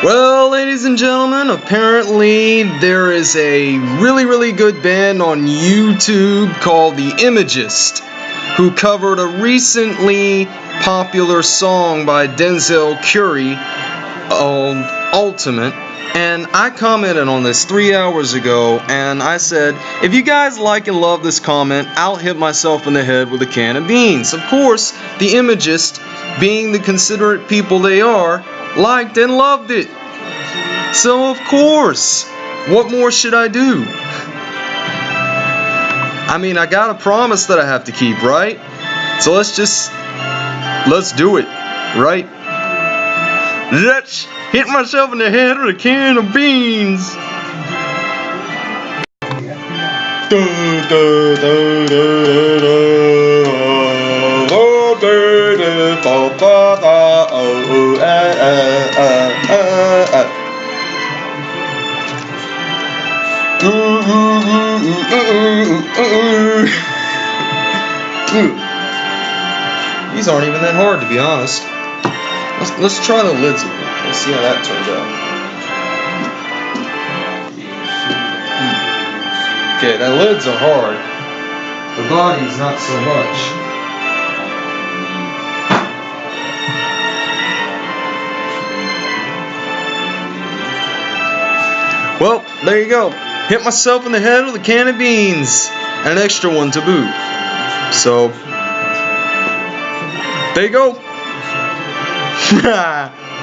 Well, ladies and gentlemen, apparently there is a really, really good band on YouTube called The Imagist who covered a recently popular song by Denzel Curry on Ultimate. And I commented on this three hours ago, and I said, if you guys like and love this comment, I'll hit myself in the head with a can of beans. Of course, the Imagist, being the considerate people they are, liked and loved it. So of course, what more should I do? I mean, I got a promise that I have to keep, right? So let's just let's do it, right? Let's hit myself in the head with a can of beans. Da, da, da, oh, oh, ah, ah, ah, ah, ah. Ooh, ooh, ooh, ooh, ooh, ooh, ooh. These aren't even that hard, to be honest. Let's, let's try the lids. Let's see how that turns out. Okay, the lids are hard. The body's not so much. Well, there you go. Hit myself in the head with a can of beans. And an extra one to boot. So, there you go.